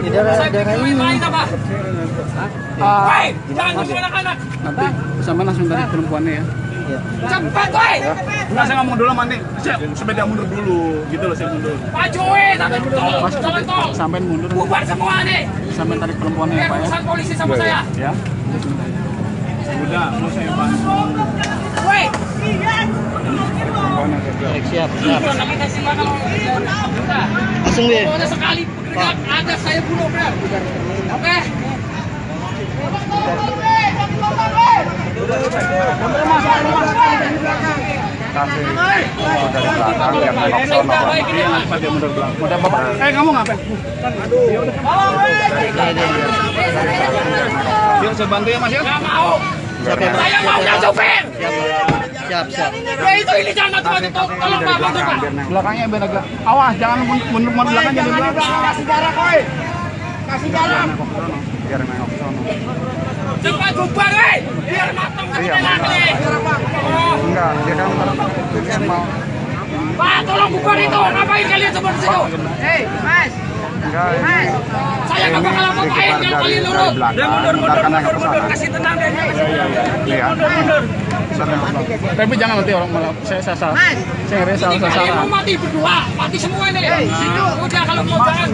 Di daerah-daerah ini. Main apa? Ah, Woi, jangan ngomong anak-anak. nanti sama langsung tadi perempuannya ya. Iya. Cepat, woi. Enggak, saya ngomong dulu mandi. Saya sepeda mundur dulu, gitu loh saya mundur. Maju, woi. Sampai tol. sampai mundur, Bubar semua nih. sampai tarik perempuannya ya Pak ya. polisi sama saya. Ya. Udah, mau saya bantu. Woi. Siap, siap. Langsung deh. Sekali ada saya bunuh, benar. Oke. Kasih dari belakang yang nengok sono. Nanti pas dia mundur belakang. Udah bapak. Eh, kamu ngapain? Bantu ya Mas ya. Mau. Ya. Saya sopir. Siap, siap. Ya itu ini jangan mati-mati. Tolong tolong Pak. Belakangnya biar agak awas, jangan mundur mundur belakang jadi belakang. Kasih jarak, woi. Kasih jarak. Biar nengok sono. Cepat bubar, woi. Biar matang Iya. Enggak, dia kan kan mau Pak, tolong bubar itu. Ngapain kalian seperti situ? Hei, Mas. enggak Mas. Saya nggak bakal apa-apain dikejar yang dari lurus. belakang, mundur, kan ke mundur. sana. Kasih tenang dan Iya. Ntar nengok ke belakang. Tapi jangan nanti orang malah saya salah. Mas. Saya ngeri salah salah. kalian mau mati berdua, mati semua ini. Udah kalau mau jangan.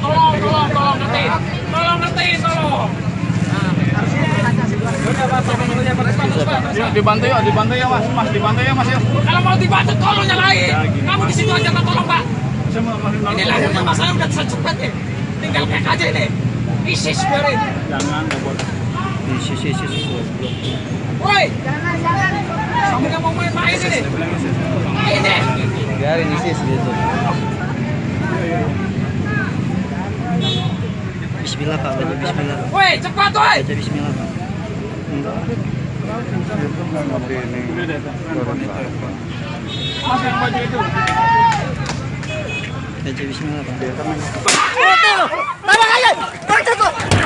Tolong, tolong, tolong ngerti. Tolong ngerti, tolong. Dibantu ya, dibantu ya Mas, Mas dibantu ya Mas ya. Kalau mau dibantu tolong nyalain. Kamu di situ aja tolong Pak. Ini lahirnya masalah udah nih. Tinggal kayak aja ini. ISIS biarin. Jangan, nggak boleh. Isi, isi, isi, isi. Woi. Kamu nggak mau ini. Ini. Biarin isi gitu. Bismillah Pak, baca Bismillah. Woi, cepat woi. Baca Bismillah Pak. Baca Bismillah Pak.